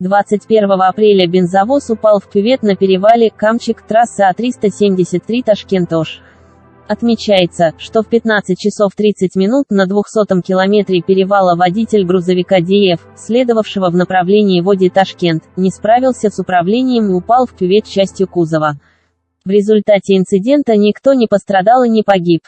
21 апреля бензовоз упал в кювет на перевале Камчик, трассы А373 Ташкент-Ош. Отмечается, что в 15 часов 30 минут на 200 километре перевала водитель грузовика ДФ, следовавшего в направлении Води Ташкент, не справился с управлением и упал в кювет частью кузова. В результате инцидента никто не пострадал и не погиб.